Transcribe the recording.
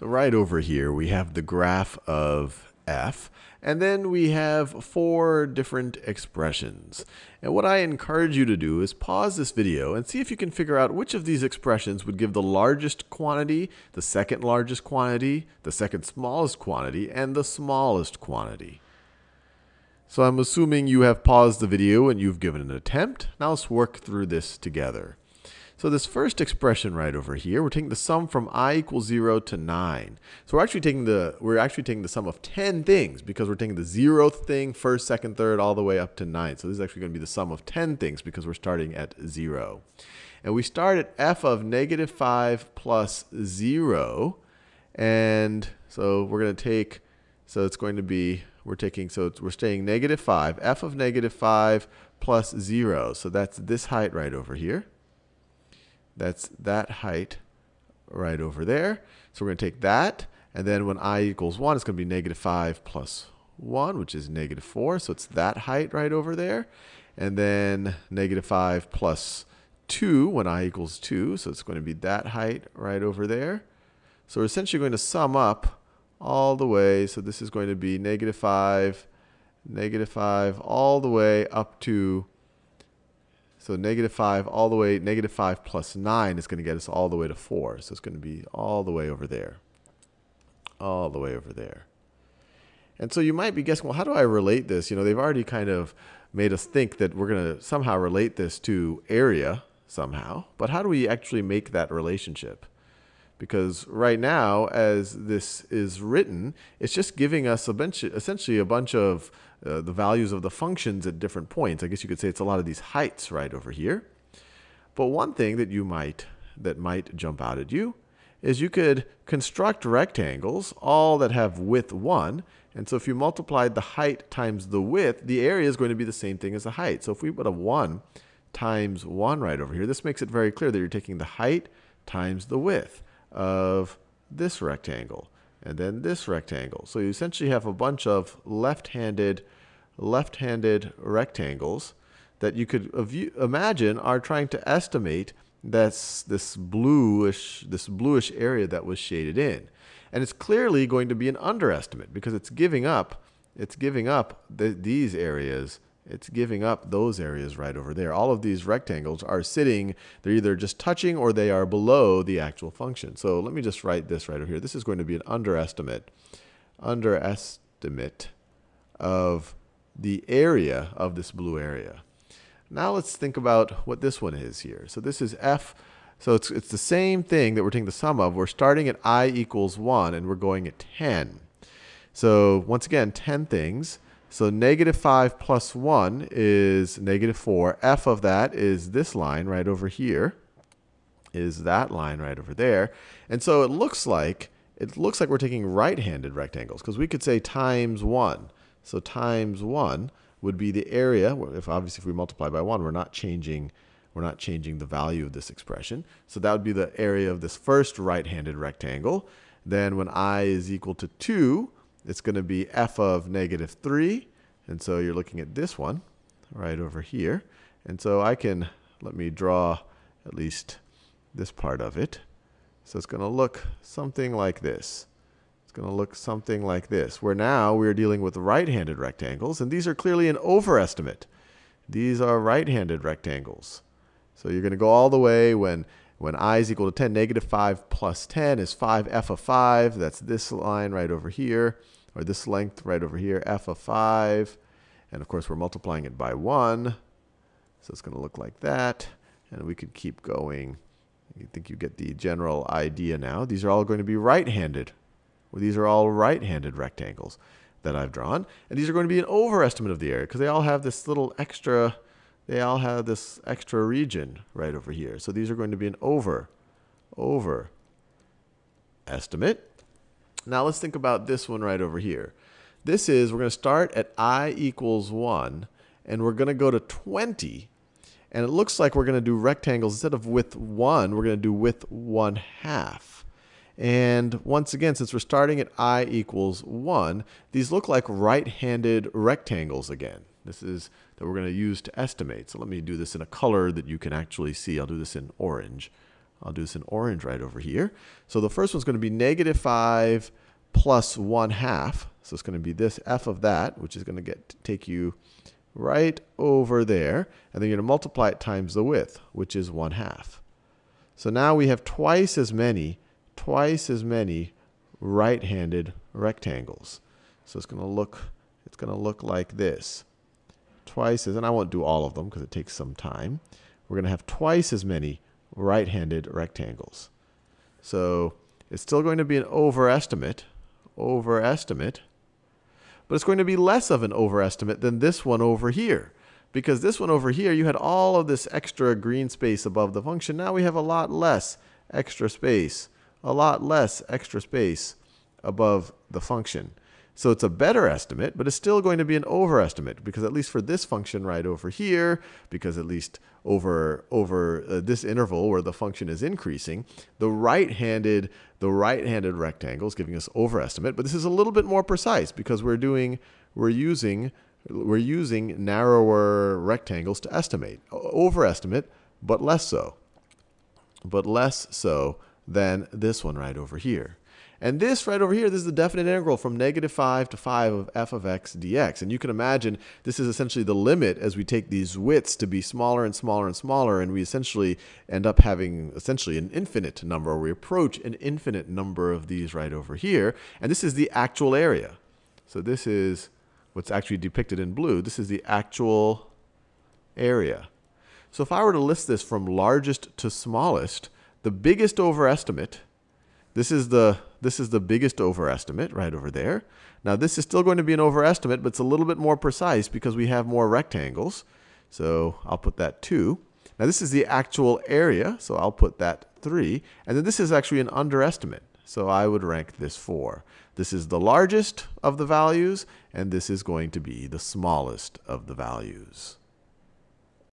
So right over here, we have the graph of f, and then we have four different expressions. And what I encourage you to do is pause this video and see if you can figure out which of these expressions would give the largest quantity, the second largest quantity, the second smallest quantity, and the smallest quantity. So I'm assuming you have paused the video and you've given an attempt. Now let's work through this together. So this first expression right over here, we're taking the sum from i equals 0 to 9. So we're actually taking the we're actually taking the sum of 10 things because we're taking the zeroth thing, first, second, third, all the way up to 9. So this is actually going to be the sum of 10 things because we're starting at 0. And we start at f of negative 5 plus 0. And so we're going to take, so it's going to be, we're taking, so we're staying negative 5, f of negative 5 plus 0. So that's this height right over here. That's that height right over there. So we're going to take that, and then when i equals 1, it's going to be negative 5 plus 1, which is negative 4. So it's that height right over there. And then negative 5 plus 2 when i equals 2. So it's going to be that height right over there. So we're essentially going to sum up all the way. So this is going to be negative 5, negative 5, all the way up to so negative 5 all the way, negative 5 plus 9 is going to get us all the way to 4. So it's going to be all the way over there. All the way over there. And so you might be guessing, well, how do I relate this? You know, they've already kind of made us think that we're going to somehow relate this to area somehow. But how do we actually make that relationship? Because right now, as this is written, it's just giving us a bunch, essentially a bunch of uh, the values of the functions at different points. I guess you could say it's a lot of these heights right over here. But one thing that you might that might jump out at you is you could construct rectangles, all that have width 1. And so if you multiplied the height times the width, the area is going to be the same thing as the height. So if we put a 1 times 1 right over here, this makes it very clear that you're taking the height times the width of this rectangle and then this rectangle. So you essentially have a bunch of left-handed left-handed rectangles that you could imagine are trying to estimate this, this bluish this bluish area that was shaded in. And it's clearly going to be an underestimate because it's giving up it's giving up the, these areas it's giving up those areas right over there. All of these rectangles are sitting, they're either just touching or they are below the actual function. So let me just write this right over here. This is going to be an underestimate, underestimate of the area of this blue area. Now let's think about what this one is here. So this is f. So it's, it's the same thing that we're taking the sum of. We're starting at i equals 1 and we're going at 10. So once again, 10 things. So negative 5 plus 1 is negative 4. f of that is this line right over here, is that line right over there. And so it looks like it looks like we're taking right-handed rectangles because we could say times 1. So times 1 would be the area. If obviously if we multiply by 1, we're not changing we're not changing the value of this expression. So that would be the area of this first right-handed rectangle. Then when i is equal to 2, it's going to be f of negative 3. And so you're looking at this one right over here. And so I can, let me draw at least this part of it. So it's going to look something like this. It's going to look something like this, where now we're dealing with right-handed rectangles, and these are clearly an overestimate. These are right-handed rectangles. So you're going to go all the way when, when i is equal to 10, negative 5 plus 10 is 5f of 5. That's this line right over here or this length right over here, f of 5. And of course, we're multiplying it by 1. So it's going to look like that. And we could keep going. I think you get the general idea now. These are all going to be right-handed. Well, these are all right-handed rectangles that I've drawn. And these are going to be an overestimate of the area because they all have this little extra, they all have this extra region right over here. So these are going to be an over, over estimate. Now let's think about this one right over here. This is, we're going to start at i equals 1, and we're going to go to 20. And it looks like we're going to do rectangles instead of width 1, we're going to do width 1 half. And once again, since we're starting at i equals 1, these look like right-handed rectangles again. This is that we're going to use to estimate. So let me do this in a color that you can actually see. I'll do this in orange. I'll do this in orange right over here. So the first one's going to be negative 5 plus 1 half. So it's going to be this f of that, which is going to get take you right over there. And then you're going to multiply it times the width, which is 1 half. So now we have twice as many, twice as many right-handed rectangles. So it's going to look, it's going to look like this. Twice as, and I won't do all of them because it takes some time. We're going to have twice as many right-handed rectangles. So it's still going to be an overestimate, overestimate, but it's going to be less of an overestimate than this one over here. Because this one over here, you had all of this extra green space above the function. Now we have a lot less extra space, a lot less extra space above the function. So it's a better estimate, but it's still going to be an overestimate because at least for this function right over here, because at least over over uh, this interval where the function is increasing, the right-handed the right-handed rectangle is giving us overestimate, but this is a little bit more precise because we're doing we're using we're using narrower rectangles to estimate. Overestimate, but less so. But less so than this one right over here. And this right over here, this is the definite integral from negative 5 to 5 of f of x dx. And you can imagine this is essentially the limit as we take these widths to be smaller and smaller and smaller, and we essentially end up having essentially an infinite number, or we approach an infinite number of these right over here. And this is the actual area. So this is what's actually depicted in blue. This is the actual area. So if I were to list this from largest to smallest, the biggest overestimate this is the this is the biggest overestimate right over there. Now this is still going to be an overestimate, but it's a little bit more precise because we have more rectangles. So I'll put that 2. Now this is the actual area, so I'll put that 3. And then this is actually an underestimate, so I would rank this 4. This is the largest of the values, and this is going to be the smallest of the values.